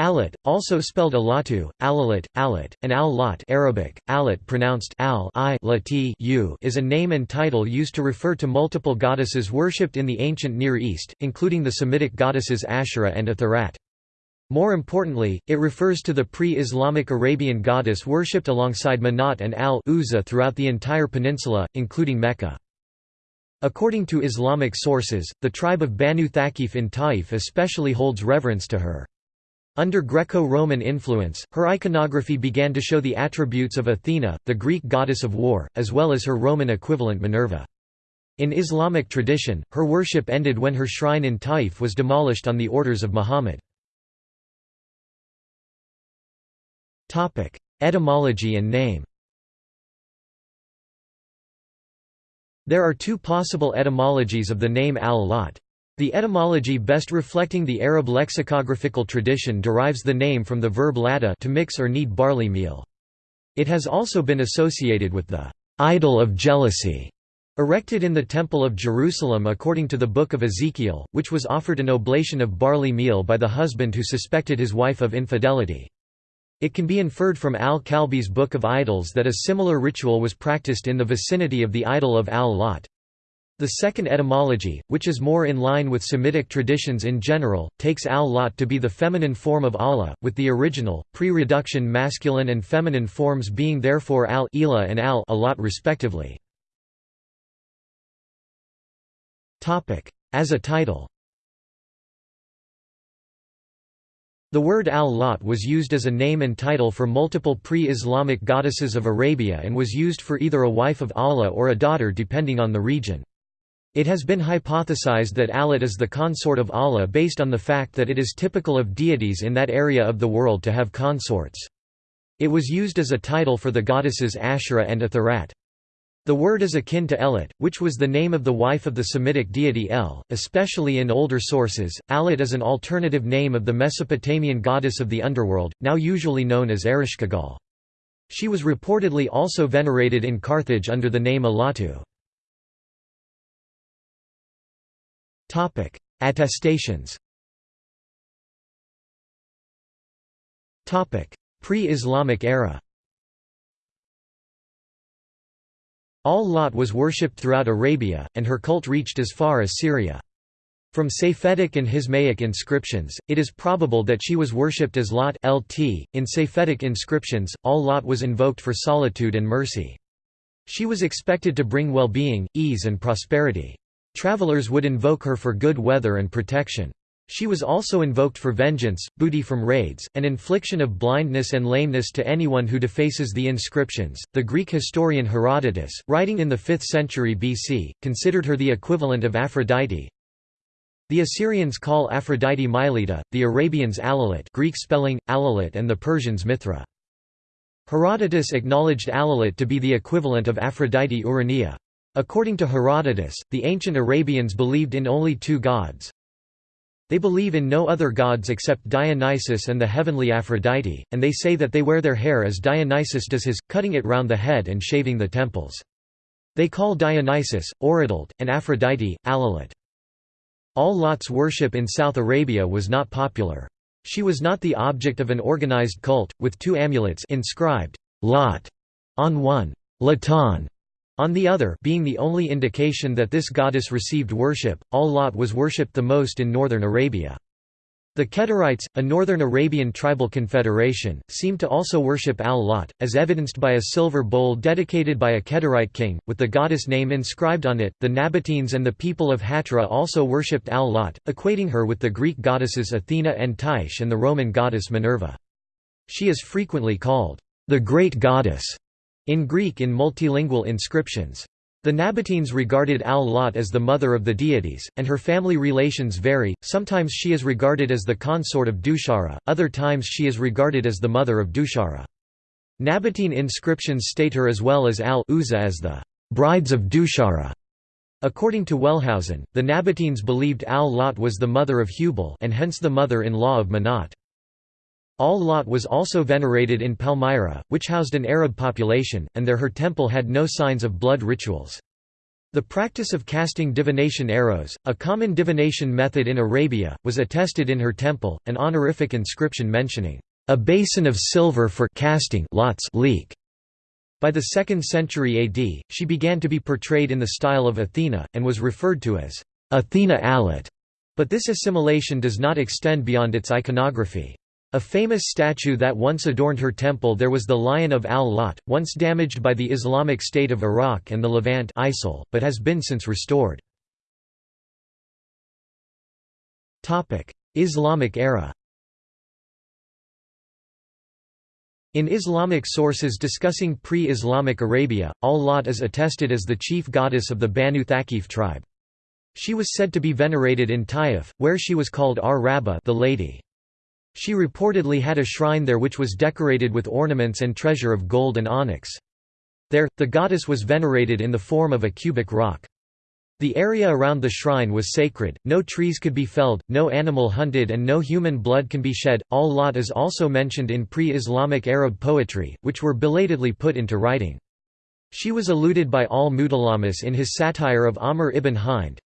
Alat, also spelled Alatu, Alalat, Alat, and Al-Lat Arabic, Alat pronounced al I -u is a name and title used to refer to multiple goddesses worshipped in the ancient Near East, including the Semitic goddesses Asherah and Atharat. More importantly, it refers to the pre-Islamic Arabian goddess worshipped alongside Manat and Al-Uzza throughout the entire peninsula, including Mecca. According to Islamic sources, the tribe of Banu Thaqif in Taif especially holds reverence to her. Under Greco-Roman influence, her iconography began to show the attributes of Athena, the Greek goddess of war, as well as her Roman equivalent Minerva. In Islamic tradition, her worship ended when her shrine in Taif was demolished on the orders of Muhammad. Etymology and name There are two possible etymologies of the name al-Lat. The etymology best reflecting the Arab lexicographical tradition derives the name from the verb latta to mix or knead barley meal. It has also been associated with the idol of jealousy erected in the Temple of Jerusalem according to the Book of Ezekiel, which was offered an oblation of barley meal by the husband who suspected his wife of infidelity. It can be inferred from al-Kalbi's Book of Idols that a similar ritual was practiced in the vicinity of the idol of al-Lat. The second etymology, which is more in line with Semitic traditions in general, takes al-Lat to be the feminine form of Allah, with the original, pre-reduction masculine and feminine forms being therefore al-Ila and al-Alat respectively. As a title The word al-Lat was used as a name and title for multiple pre-Islamic goddesses of Arabia and was used for either a wife of Allah or a daughter depending on the region. It has been hypothesized that Alat is the consort of Allah based on the fact that it is typical of deities in that area of the world to have consorts. It was used as a title for the goddesses Asherah and Atharat. The word is akin to Elat, which was the name of the wife of the Semitic deity El, especially in older sources. Alat is an alternative name of the Mesopotamian goddess of the underworld, now usually known as Ereshkigal. She was reportedly also venerated in Carthage under the name Alatu. Topic: Attestations. Topic: Pre-Islamic era. Al-Lat was worshipped throughout Arabia, and her cult reached as far as Syria. From Safaitic and Hismaic inscriptions, it is probable that she was worshipped as Lot lt. In Safaitic inscriptions, Al-Lat was invoked for solitude and mercy. She was expected to bring well-being, ease and prosperity. Travelers would invoke her for good weather and protection. She was also invoked for vengeance, booty from raids, and infliction of blindness and lameness to anyone who defaces the inscriptions. The Greek historian Herodotus, writing in the 5th century BC, considered her the equivalent of Aphrodite. The Assyrians call Aphrodite Mylitta, the Arabians Alalit, Greek spelling Alalit, and the Persians Mithra. Herodotus acknowledged Alalit to be the equivalent of Aphrodite Urania. According to Herodotus, the ancient Arabians believed in only two gods. They believe in no other gods except Dionysus and the heavenly Aphrodite, and they say that they wear their hair as Dionysus does his, cutting it round the head and shaving the temples. They call Dionysus, Orotalt, and Aphrodite, Alalit. Al-Lat's worship in South Arabia was not popular. She was not the object of an organized cult, with two amulets inscribed, Lot, on one, Latan, on the other being the only indication that this goddess received worship, Al-Lat was worshipped the most in northern Arabia. The Kedarites, a northern Arabian tribal confederation, seem to also worship Al-Lat, as evidenced by a silver bowl dedicated by a Kedarite king, with the goddess name inscribed on it. The Nabateans and the people of Hatra also worshipped Al-Lat, equating her with the Greek goddesses Athena and Tyche and the Roman goddess Minerva. She is frequently called the Great Goddess in Greek in multilingual inscriptions. The Nabateans regarded Al-Lat as the mother of the deities, and her family relations vary, sometimes she is regarded as the consort of Dushara, other times she is regarded as the mother of Dushara. Nabatean inscriptions state her as well as Al-Uzza as the brides of Dushara. According to Wellhausen, the Nabateans believed Al-Lat was the mother of Hubal and hence the mother-in-law of Manat. Al-Lat was also venerated in Palmyra, which housed an Arab population, and there her temple had no signs of blood rituals. The practice of casting divination arrows, a common divination method in Arabia, was attested in her temple, an honorific inscription mentioning, "...a basin of silver for casting lots leak." By the 2nd century AD, she began to be portrayed in the style of Athena, and was referred to as, "...Athena Alat", but this assimilation does not extend beyond its iconography. A famous statue that once adorned her temple there was the Lion of al-Lat, once damaged by the Islamic State of Iraq and the Levant ISIL, but has been since restored. Islamic era In Islamic sources discussing pre-Islamic Arabia, al-Lat is attested as the chief goddess of the Banu Thaqif tribe. She was said to be venerated in Taif, where she was called Ar-Rabba the lady. She reportedly had a shrine there which was decorated with ornaments and treasure of gold and onyx. There, the goddess was venerated in the form of a cubic rock. The area around the shrine was sacred, no trees could be felled, no animal hunted and no human blood can be shed. Al-Lat is also mentioned in pre-Islamic Arab poetry, which were belatedly put into writing. She was alluded by al-Mutalamis in his satire of Amr ibn Hind,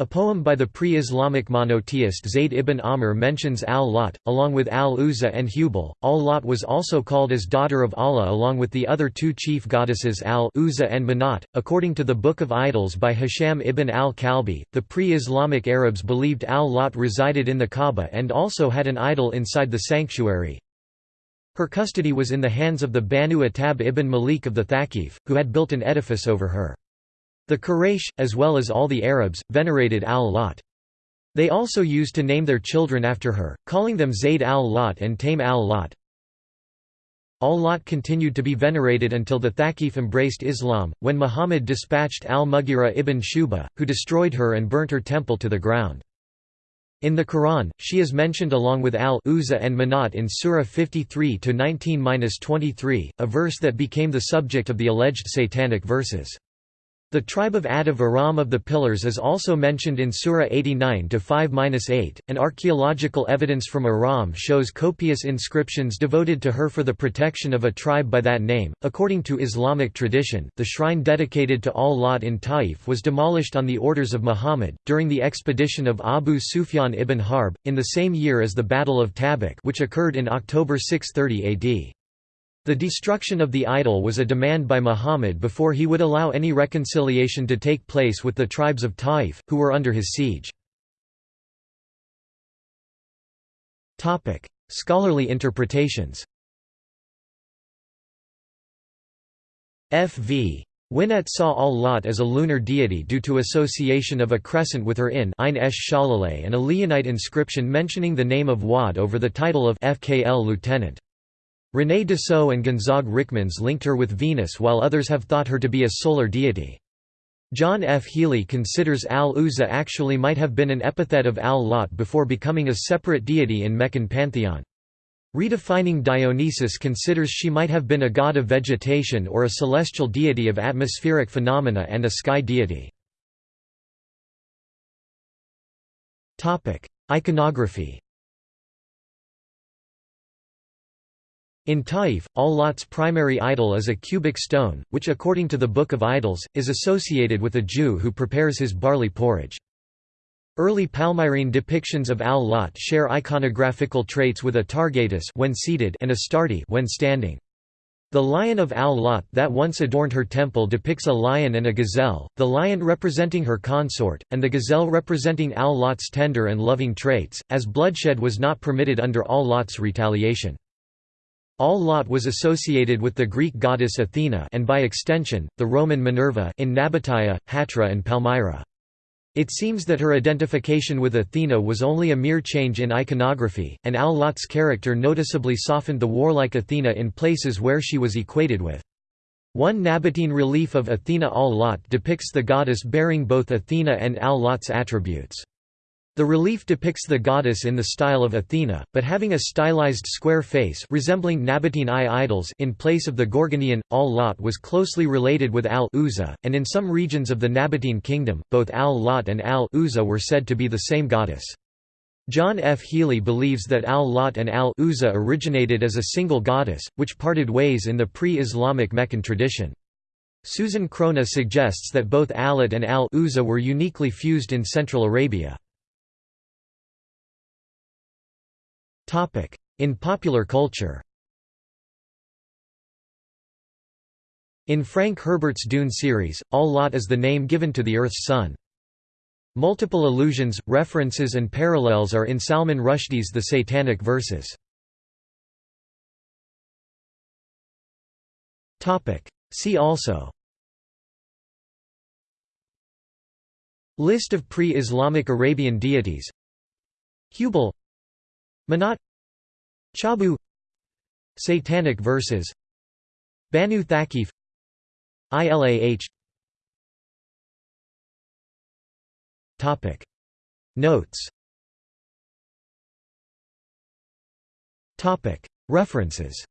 a poem by the pre-Islamic monotheist Zayd ibn Amr mentions al-Lat, along with al-Uzza and Hubal. Al-Lat was also called as daughter of Allah along with the other two chief goddesses al-Uzza and Manat. According to the Book of Idols by Hisham ibn al-Kalbi, the pre-Islamic Arabs believed al-Lat resided in the Kaaba and also had an idol inside the sanctuary. Her custody was in the hands of the Banu Attab ibn Malik of the Thaqif, who had built an edifice over her. The Quraysh, as well as all the Arabs, venerated al-Lat. They also used to name their children after her, calling them Zayd al-Lat and Taym al-Lat. Al-Lat continued to be venerated until the Thaqif embraced Islam, when Muhammad dispatched al-Mughira ibn Shuba, who destroyed her and burnt her temple to the ground. In the Quran, she is mentioned along with al-Uzza and Manat in Surah 53-19-23, a verse that became the subject of the alleged satanic verses. The tribe of Ad of Aram of the Pillars is also mentioned in Surah 89 5-8. An archaeological evidence from Aram shows copious inscriptions devoted to her for the protection of a tribe by that name. According to Islamic tradition, the shrine dedicated to al-Lat in Taif was demolished on the orders of Muhammad during the expedition of Abu Sufyan ibn Harb in the same year as the Battle of Tabuk, which occurred in October 630 AD. The destruction of the idol was a demand by Muhammad before he would allow any reconciliation to take place with the tribes of Taif, who were under his siege. Scholarly interpretations F. V. Winnett saw al-Lat as a lunar deity due to association of a crescent with her in Ein Esh and a Lihyanite inscription mentioning the name of Wadd over the title of FKL lieutenant. René Dussaud and Gonzague Ryckmans linked her with Venus while others have thought her to be a solar deity. John F. Healy considers al-Uzza actually might have been an epithet of al-Lat before becoming a separate deity in Meccan pantheon. Redefining Dionysus considers she might have been a god of vegetation or a celestial deity of atmospheric phenomena and a sky deity. Iconography In Taif, al-Lat's primary idol is a cubic stone, which according to the Book of Idols, is associated with a Jew who prepares his barley porridge. Early Palmyrene depictions of al-Lat share iconographical traits with Atargatis when seated and Astarte when standing. The lion of al-Lat that once adorned her temple depicts a lion and a gazelle, the lion representing her consort, and the gazelle representing al-Lat's tender and loving traits, as bloodshed was not permitted under al-Lat's retaliation. Al-Lat was associated with the Greek goddess Athena and by extension, the Roman Minerva in Nabatea, Hatra and Palmyra. It seems that her identification with Athena was only a mere change in iconography, and Al-Lat's character noticeably softened the warlike Athena in places where she was equated with. One Nabatean relief of Athena Al-Lat depicts the goddess bearing both Athena and Al-Lat's attributes. The relief depicts the goddess in the style of Athena, but having a stylized square face resembling Nabatean eye idols in place of the Gorgoneion. Al-Lat was closely related with Al-Uzza, and in some regions of the Nabatean kingdom, both Al-Lat and Al-Uzza were said to be the same goddess. John F. Healy believes that Al-Lat and Al-Uzza originated as a single goddess, which parted ways in the pre-Islamic Meccan tradition. Susanne Krone suggests that both Alat and al-Uzza were uniquely fused in Central Arabia. In popular culture. In Frank Herbert's Dune series, Al-Lat is the name given to the Earth's sun. Multiple allusions, references and parallels are in Salman Rushdie's The Satanic Verses. See also. List of pre-Islamic Arabian deities. Hubal Manat Chabu Satanic verses Banu Thaqif ILAH Topic. Notes. Topic. References